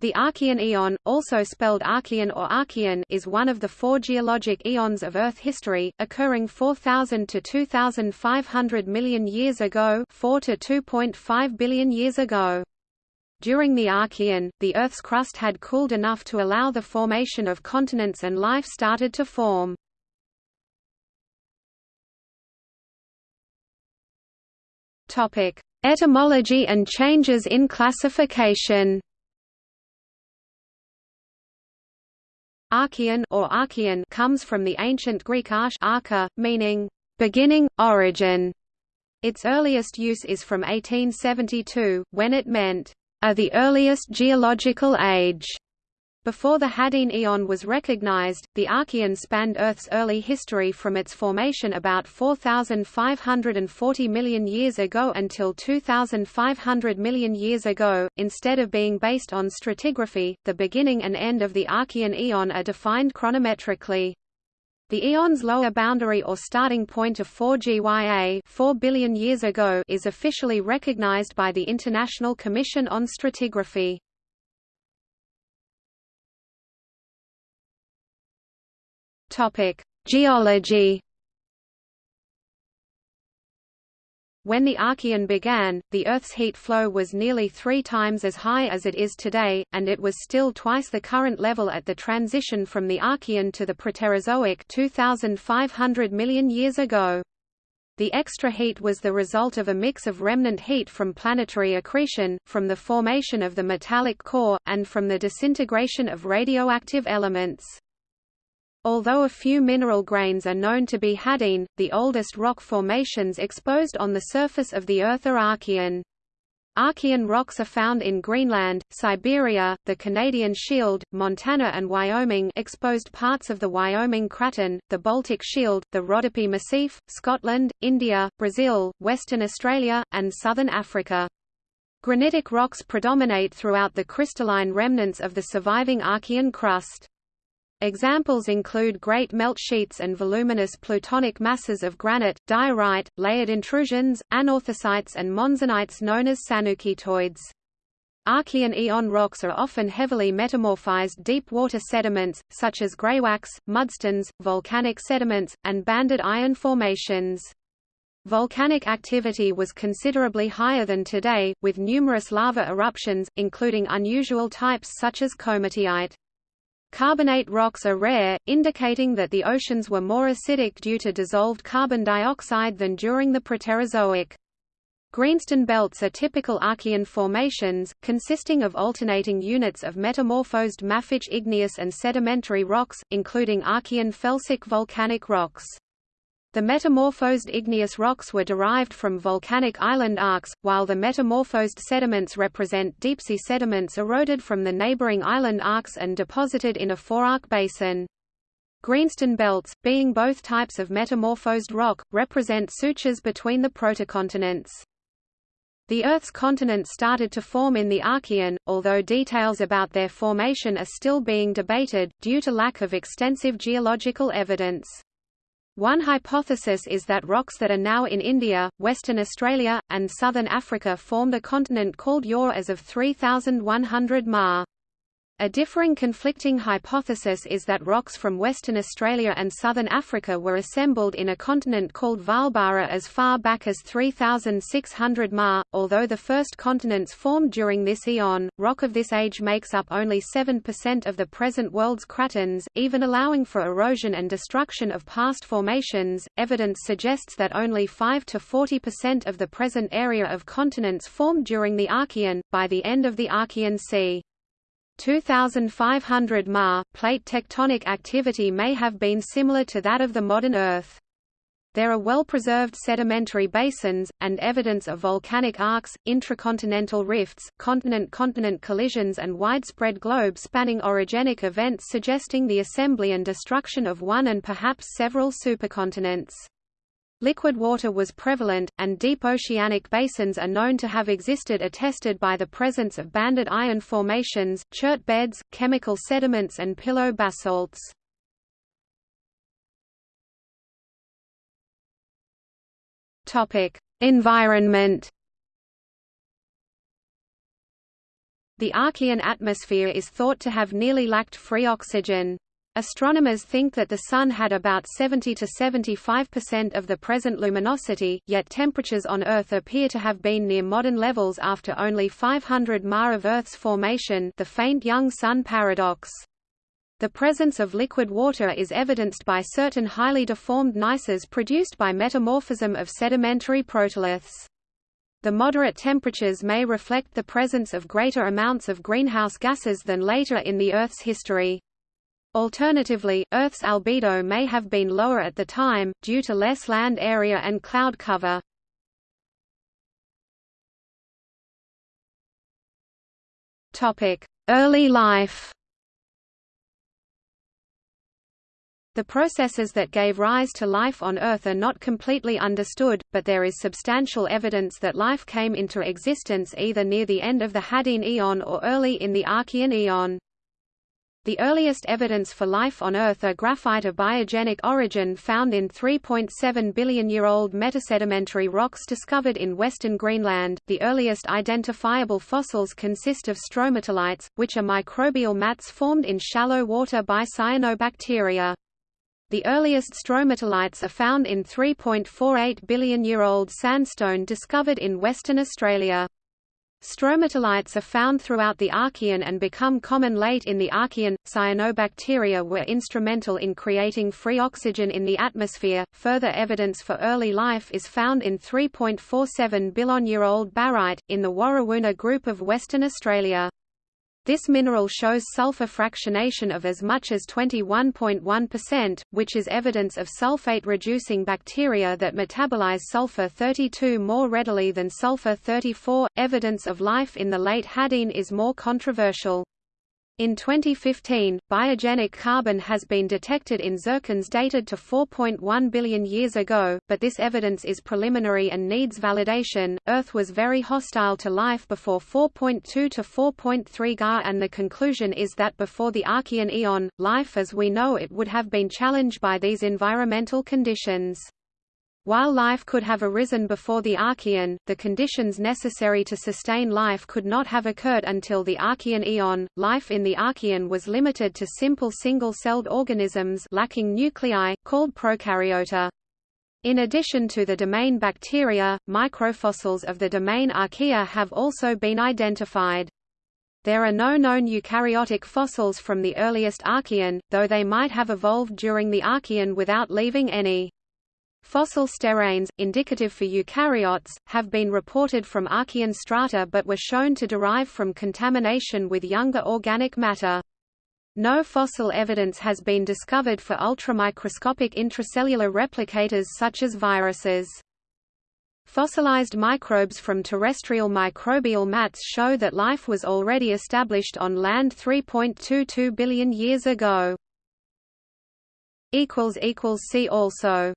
The Archean eon, also spelled Archean or Archean, is one of the four geologic eons of Earth history, occurring 4,000 to 2,500 million years ago 4 to 2.5 billion years ago. During the Archean, the Earth's crust had cooled enough to allow the formation of continents and life started to form. Topic: Etymology and changes in classification Archean or Archean comes from the ancient Greek arche archa, meaning beginning, origin. Its earliest use is from 1872, when it meant a the earliest geological age. Before the Hadean Eon was recognized, the Archean spanned Earth's early history from its formation about 4,540 million years ago until 2,500 million years ago. Instead of being based on stratigraphy, the beginning and end of the Archean Eon are defined chronometrically. The eon's lower boundary or starting point of 4 GYA 4 billion years ago is officially recognized by the International Commission on Stratigraphy. Topic: Geology. When the Archean began, the Earth's heat flow was nearly three times as high as it is today, and it was still twice the current level at the transition from the Archean to the Proterozoic 2,500 million years ago. The extra heat was the result of a mix of remnant heat from planetary accretion, from the formation of the metallic core, and from the disintegration of radioactive elements. Although a few mineral grains are known to be Hadean, the oldest rock formations exposed on the surface of the Earth are Archean. Archean rocks are found in Greenland, Siberia, the Canadian Shield, Montana and Wyoming exposed parts of the Wyoming Craton, the Baltic Shield, the Rhodope Massif, Scotland, India, Brazil, Western Australia, and southern Africa. Granitic rocks predominate throughout the crystalline remnants of the surviving Archean crust. Examples include great melt sheets and voluminous plutonic masses of granite, diorite, layered intrusions, anorthosites and monzonites known as sanukitoids. Archean eon rocks are often heavily metamorphized deep water sediments, such as greywackes, mudstones, volcanic sediments, and banded iron formations. Volcanic activity was considerably higher than today, with numerous lava eruptions, including unusual types such as komatiite. Carbonate rocks are rare, indicating that the oceans were more acidic due to dissolved carbon dioxide than during the Proterozoic. Greenstone belts are typical Archean formations, consisting of alternating units of metamorphosed mafic igneous and sedimentary rocks, including Archean felsic volcanic rocks. The metamorphosed igneous rocks were derived from volcanic island arcs, while the metamorphosed sediments represent deep-sea sediments eroded from the neighboring island arcs and deposited in a forearc basin. Greenstone belts, being both types of metamorphosed rock, represent sutures between the protocontinents. The Earth's continents started to form in the Archean, although details about their formation are still being debated, due to lack of extensive geological evidence. One hypothesis is that rocks that are now in India, Western Australia, and southern Africa formed a continent called Ur as of 3100 Ma. A differing conflicting hypothesis is that rocks from Western Australia and southern Africa were assembled in a continent called Vaalbara as far back as 3600 Ma. Although the first continents formed during this eon, rock of this age makes up only 7% of the present world's cratons, even allowing for erosion and destruction of past formations. Evidence suggests that only 5 to 40% of the present area of continents formed during the Archean, by the end of the Archean c. 2500 Ma, plate tectonic activity may have been similar to that of the modern Earth. There are well-preserved sedimentary basins, and evidence of volcanic arcs, intracontinental rifts, continent-continent collisions and widespread globe-spanning orogenic events suggesting the assembly and destruction of one and perhaps several supercontinents. Liquid water was prevalent, and deep oceanic basins are known to have existed attested by the presence of banded iron formations, chert beds, chemical sediments and pillow basalts. Environment The Archean atmosphere is thought to have nearly lacked free oxygen. Astronomers think that the Sun had about 70 to 75% of the present luminosity, yet temperatures on Earth appear to have been near modern levels after only 500 Ma of Earth's formation the faint young Sun paradox. The presence of liquid water is evidenced by certain highly deformed gneisses produced by metamorphism of sedimentary protoliths. The moderate temperatures may reflect the presence of greater amounts of greenhouse gases than later in the Earth's history. Alternatively, Earth's albedo may have been lower at the time, due to less land area and cloud cover. Early life The processes that gave rise to life on Earth are not completely understood, but there is substantial evidence that life came into existence either near the end of the Hadean Eon or early in the Archean Eon. The earliest evidence for life on Earth are graphite of biogenic origin found in 3.7 billion-year-old metasedimentary rocks discovered in western Greenland. The earliest identifiable fossils consist of stromatolites, which are microbial mats formed in shallow water by cyanobacteria. The earliest stromatolites are found in 3.48 billion-year-old sandstone discovered in Western Australia. Stromatolites are found throughout the Archean and become common late in the Archean. Cyanobacteria were instrumental in creating free oxygen in the atmosphere. Further evidence for early life is found in 3.47 billion-year-old barite, in the Warrawoona group of Western Australia. This mineral shows sulfur fractionation of as much as 21.1%, which is evidence of sulfate-reducing bacteria that metabolize sulfur-32 more readily than sulfur-34. Evidence of life in the late Hadean is more controversial. In 2015, biogenic carbon has been detected in zircons dated to 4.1 billion years ago, but this evidence is preliminary and needs validation. Earth was very hostile to life before 4.2 to 4.3 Ga, and the conclusion is that before the Archean Eon, life as we know it would have been challenged by these environmental conditions. While life could have arisen before the Archean, the conditions necessary to sustain life could not have occurred until the Archean eon. Life in the Archean was limited to simple single-celled organisms lacking nuclei, called prokaryota. In addition to the domain bacteria, microfossils of the domain Archaea have also been identified. There are no known eukaryotic fossils from the earliest Archean, though they might have evolved during the Archean without leaving any. Fossil steranes, indicative for eukaryotes, have been reported from Archean strata but were shown to derive from contamination with younger organic matter. No fossil evidence has been discovered for ultramicroscopic intracellular replicators such as viruses. Fossilized microbes from terrestrial microbial mats show that life was already established on land 3.22 billion years ago. See also